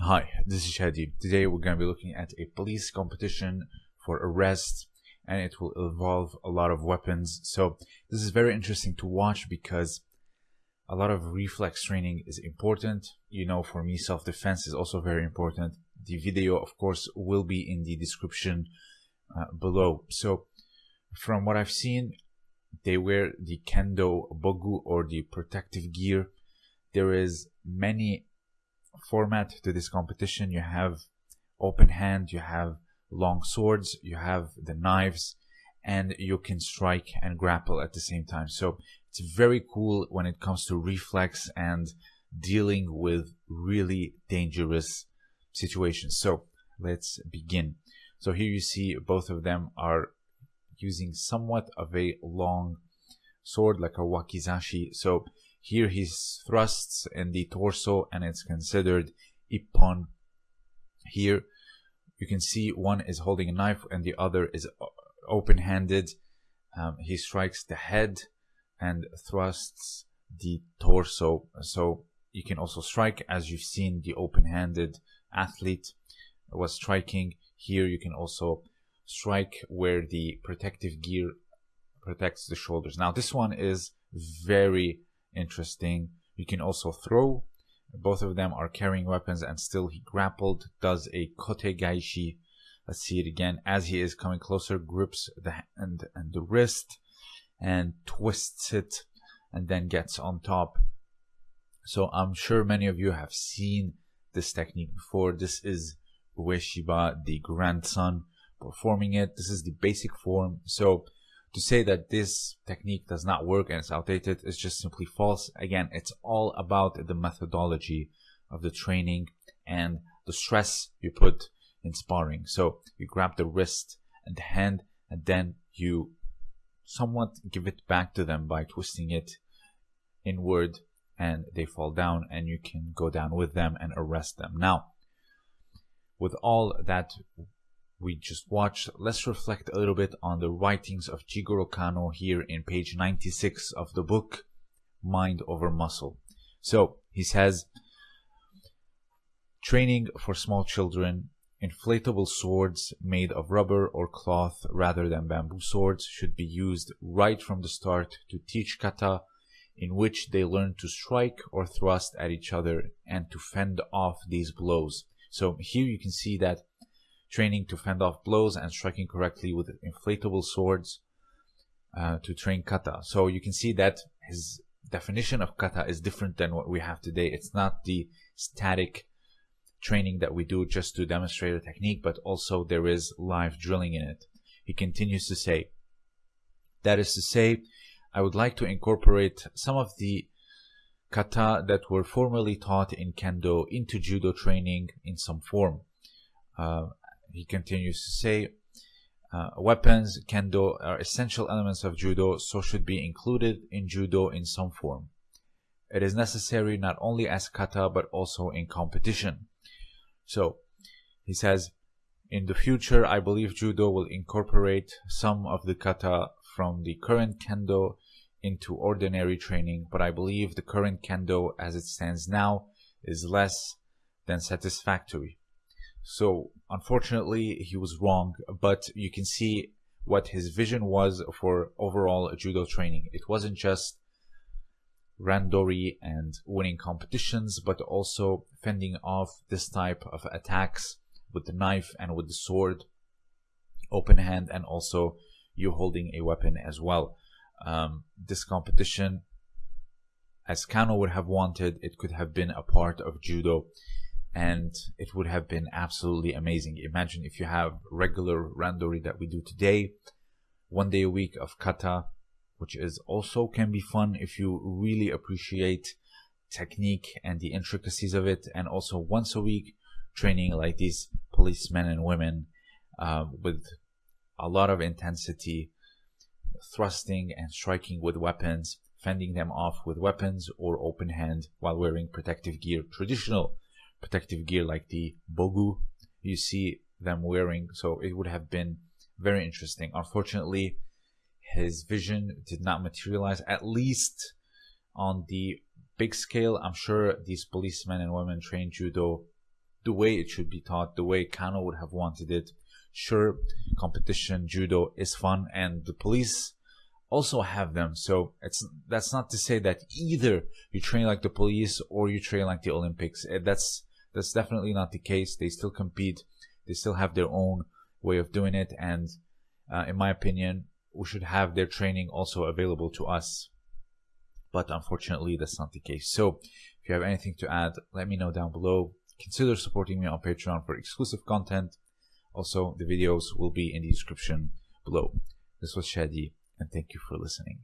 Hi, this is Shadi. Today we're going to be looking at a police competition for arrest and it will involve a lot of weapons. So this is very interesting to watch because a lot of reflex training is important. You know, for me, self-defense is also very important. The video, of course, will be in the description uh, below. So from what I've seen, they wear the kendo bogu or the protective gear. There is many format to this competition. You have open hand, you have long swords, you have the knives, and you can strike and grapple at the same time. So it's very cool when it comes to reflex and dealing with really dangerous situations. So let's begin. So here you see both of them are using somewhat of a long sword like a wakizashi. So here he thrusts in the torso and it's considered ippon. Here you can see one is holding a knife and the other is open-handed. Um, he strikes the head and thrusts the torso. So you can also strike as you've seen the open-handed athlete was striking. Here you can also strike where the protective gear protects the shoulders. Now this one is very interesting. You can also throw. Both of them are carrying weapons and still he grappled, does a kote gaeshi. Let's see it again. As he is coming closer, grips the hand and the wrist and twists it and then gets on top. So I'm sure many of you have seen this technique before. This is Ueshiba, the grandson, performing it. This is the basic form. So to say that this technique does not work and it's outdated is just simply false. Again, it's all about the methodology of the training and the stress you put in sparring. So you grab the wrist and the hand and then you somewhat give it back to them by twisting it inward and they fall down and you can go down with them and arrest them. Now, with all that we just watched, let's reflect a little bit on the writings of Jigoro Kano here in page 96 of the book, Mind Over Muscle. So he says, training for small children, inflatable swords made of rubber or cloth rather than bamboo swords should be used right from the start to teach kata in which they learn to strike or thrust at each other and to fend off these blows. So here you can see that training to fend off blows and striking correctly with inflatable swords uh, to train kata. So you can see that his definition of kata is different than what we have today. It's not the static training that we do just to demonstrate a technique, but also there is live drilling in it. He continues to say, that is to say, I would like to incorporate some of the kata that were formerly taught in kendo into judo training in some form. Uh, he continues to say, uh, weapons, kendo are essential elements of judo, so should be included in judo in some form. It is necessary not only as kata, but also in competition. So, he says, in the future, I believe judo will incorporate some of the kata from the current kendo into ordinary training, but I believe the current kendo as it stands now is less than satisfactory. So unfortunately, he was wrong, but you can see what his vision was for overall judo training. It wasn't just randori and winning competitions, but also fending off this type of attacks with the knife and with the sword, open hand, and also you holding a weapon as well. Um, this competition, as Kano would have wanted, it could have been a part of judo and it would have been absolutely amazing. Imagine if you have regular randori that we do today, one day a week of kata, which is also can be fun if you really appreciate technique and the intricacies of it, and also once a week training like these policemen and women uh, with a lot of intensity, thrusting and striking with weapons, fending them off with weapons or open hand while wearing protective gear, traditional protective gear like the bogu you see them wearing. So it would have been very interesting. Unfortunately, his vision did not materialize, at least on the big scale. I'm sure these policemen and women trained judo the way it should be taught, the way Kano would have wanted it. Sure, competition, judo is fun, and the police also have them. So it's that's not to say that either you train like the police or you train like the Olympics. Eh, that's that's definitely not the case. They still compete. They still have their own way of doing it, and uh, in my opinion, we should have their training also available to us. But unfortunately, that's not the case. So if you have anything to add, let me know down below. Consider supporting me on Patreon for exclusive content. Also, the videos will be in the description below. This was Shadi, and thank you for listening.